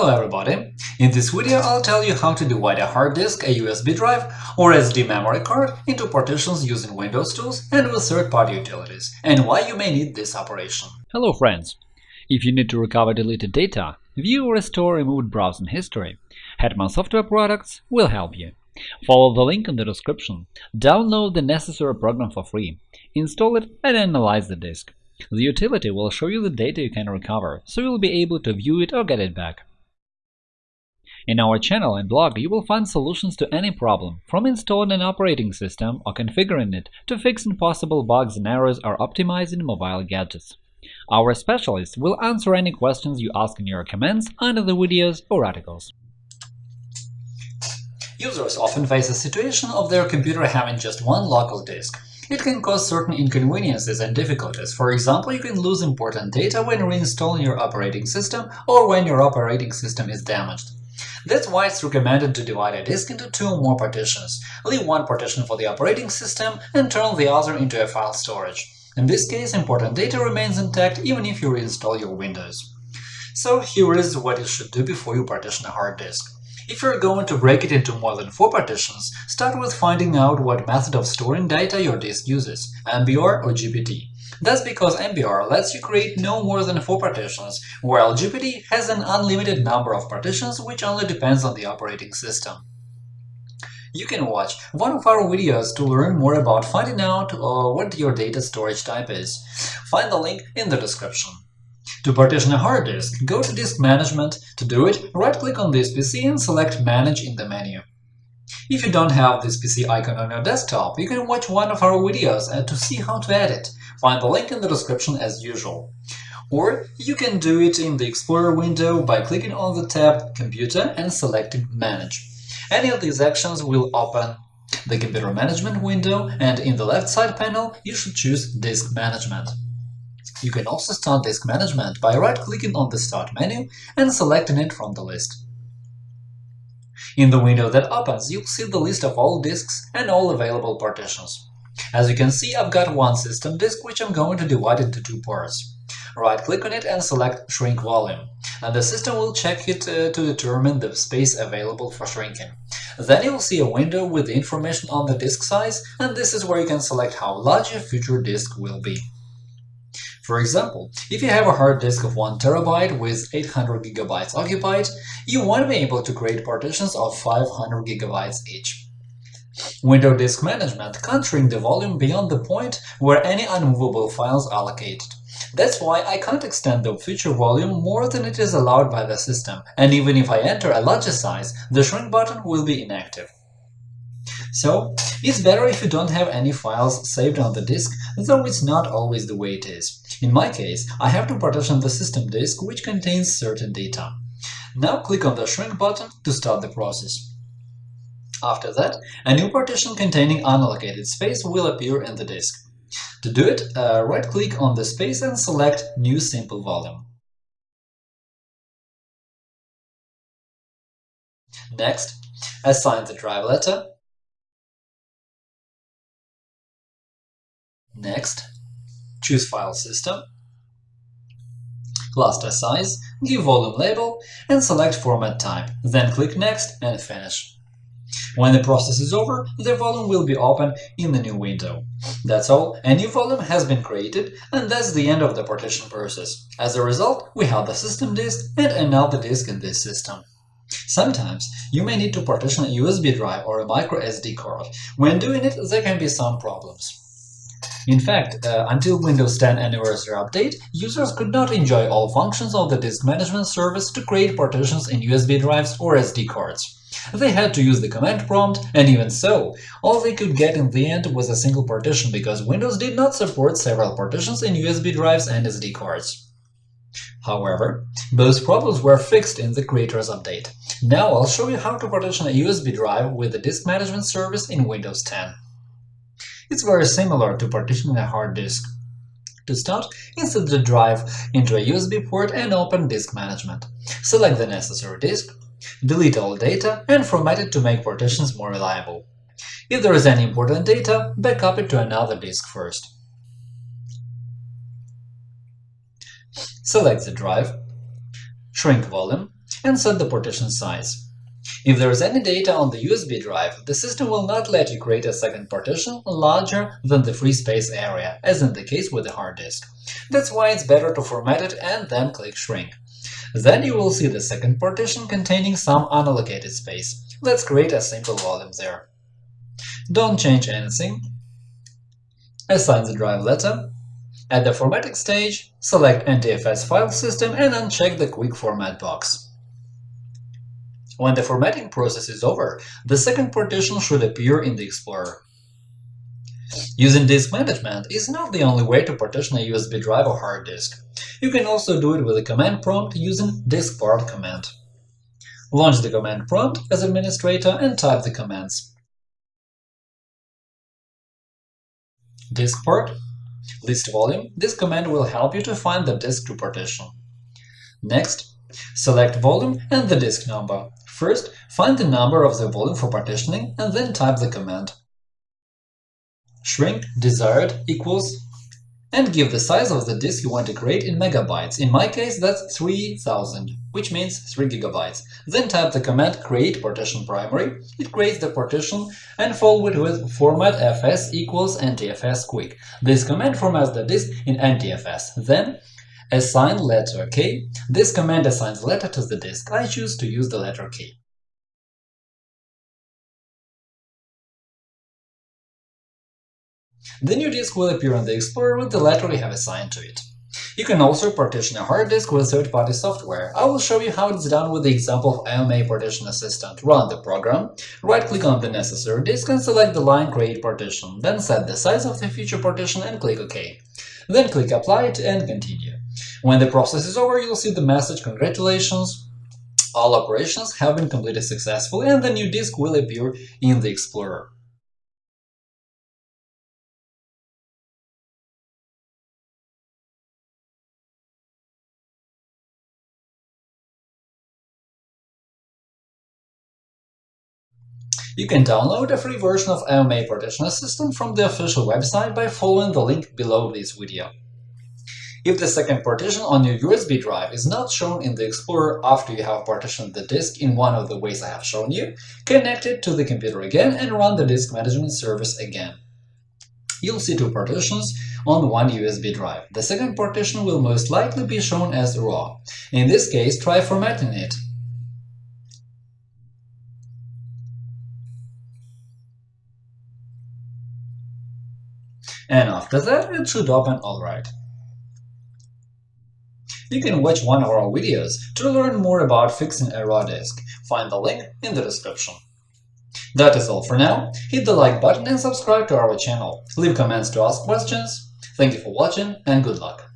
Hello everybody! In this video I'll tell you how to divide a hard disk, a USB drive or SD memory card into partitions using Windows tools and with third-party utilities, and why you may need this operation. Hello friends! If you need to recover deleted data, view or restore removed browsing history, Hetman Software Products will help you. Follow the link in the description, download the necessary program for free, install it and analyze the disk. The utility will show you the data you can recover, so you'll be able to view it or get it back. In our channel and blog you will find solutions to any problem, from installing an operating system or configuring it to fixing possible bugs and errors or optimizing mobile gadgets. Our specialists will answer any questions you ask in your comments under the videos or articles. Users often face a situation of their computer having just one local disk. It can cause certain inconveniences and difficulties. For example, you can lose important data when reinstalling your operating system or when your operating system is damaged. That's why it's recommended to divide a disk into two or more partitions. Leave one partition for the operating system and turn the other into a file storage. In this case, important data remains intact even if you reinstall your Windows. So here is what you should do before you partition a hard disk. If you're going to break it into more than four partitions, start with finding out what method of storing data your disk uses – MBR or GPT. That's because MBR lets you create no more than four partitions, while GPT has an unlimited number of partitions which only depends on the operating system. You can watch one of our videos to learn more about finding out uh, what your data storage type is. Find the link in the description. To partition a hard disk, go to Disk Management. To do it, right-click on this PC and select Manage in the menu. If you don't have this PC icon on your desktop, you can watch one of our videos to see how to add it. Find the link in the description as usual. Or you can do it in the Explorer window by clicking on the tab Computer and selecting Manage. Any of these actions will open the Computer Management window, and in the left side panel you should choose Disk Management. You can also start disk management by right-clicking on the Start menu and selecting it from the list. In the window that opens, you'll see the list of all disks and all available partitions. As you can see, I've got one system disk which I'm going to divide into two parts. Right-click on it and select Shrink Volume, and the system will check it uh, to determine the space available for shrinking. Then you'll see a window with the information on the disk size, and this is where you can select how large your future disk will be. For example, if you have a hard disk of 1 TB with 800 GB occupied, you won't be able to create partitions of 500 GB each. Window Disk Management can't shrink the volume beyond the point where any unmovable files are located. That's why I can't extend the future volume more than it is allowed by the system, and even if I enter a larger size, the shrink button will be inactive. So, it's better if you don't have any files saved on the disk, though it's not always the way it is. In my case, I have to partition the system disk, which contains certain data. Now click on the Shrink button to start the process. After that, a new partition containing unallocated space will appear in the disk. To do it, uh, right-click on the space and select New Simple Volume. Next, assign the drive letter. Next, choose File System, cluster size, give volume label, and select Format Type, then click Next and Finish. When the process is over, the volume will be open in the new window. That's all, a new volume has been created, and that's the end of the partition process. As a result, we have the system disk and another disk in this system. Sometimes you may need to partition a USB drive or a micro SD card. When doing it, there can be some problems. In fact, uh, until Windows 10 Anniversary Update, users could not enjoy all functions of the disk management service to create partitions in USB drives or SD cards. They had to use the command prompt, and even so, all they could get in the end was a single partition because Windows did not support several partitions in USB drives and SD cards. However, those problems were fixed in the Creators Update. Now I'll show you how to partition a USB drive with the disk management service in Windows 10. It's very similar to partitioning a hard disk. To start, insert the drive into a USB port and open Disk Management. Select the necessary disk, delete all data, and format it to make partitions more reliable. If there is any important data, backup it to another disk first. Select the drive, shrink volume, and set the partition size. If there is any data on the USB drive, the system will not let you create a second partition larger than the free space area, as in the case with the hard disk. That's why it's better to format it and then click Shrink. Then you will see the second partition containing some unallocated space. Let's create a simple volume there. Don't change anything. Assign the drive letter. At the formatting stage, select NTFS file system and uncheck the Quick Format box. When the formatting process is over, the second partition should appear in the Explorer. Using disk management is not the only way to partition a USB drive or hard disk. You can also do it with a command prompt using diskpart command. Launch the command prompt as administrator and type the commands. Diskpart list volume. This command will help you to find the disk to partition. Next, select volume and the disk number. First, find the number of the volume for partitioning and then type the command. Shrink desired equals and give the size of the disk you want to create in megabytes. In my case, that's 3000, which means 3 gigabytes. Then type the command create partition primary. It creates the partition and follow it with format fs equals ntfs quick. This command formats the disk in ntfs. Then assign letter k. This command assigns letter to the disk. I choose to use the letter k. The new disk will appear on the Explorer with the letter we have assigned to it. You can also partition a hard disk with third-party software. I will show you how it's done with the example of AOMEI Partition Assistant. Run the program, right-click on the necessary disk and select the line Create Partition, then set the size of the future partition and click OK. Then click Apply it and continue. When the process is over, you'll see the message Congratulations, all operations have been completed successfully and the new disk will appear in the Explorer. You can download a free version of AOMEI Partition Assistant from the official website by following the link below this video. If the second partition on your USB drive is not shown in the Explorer after you have partitioned the disk in one of the ways I have shown you, connect it to the computer again and run the disk management service again. You'll see two partitions on one USB drive. The second partition will most likely be shown as RAW. In this case, try formatting it and after that it should open alright. You can watch one of our videos to learn more about fixing a raw disk. Find the link in the description. That is all for now. Hit the like button and subscribe to our channel. Leave comments to ask questions. Thank you for watching and good luck!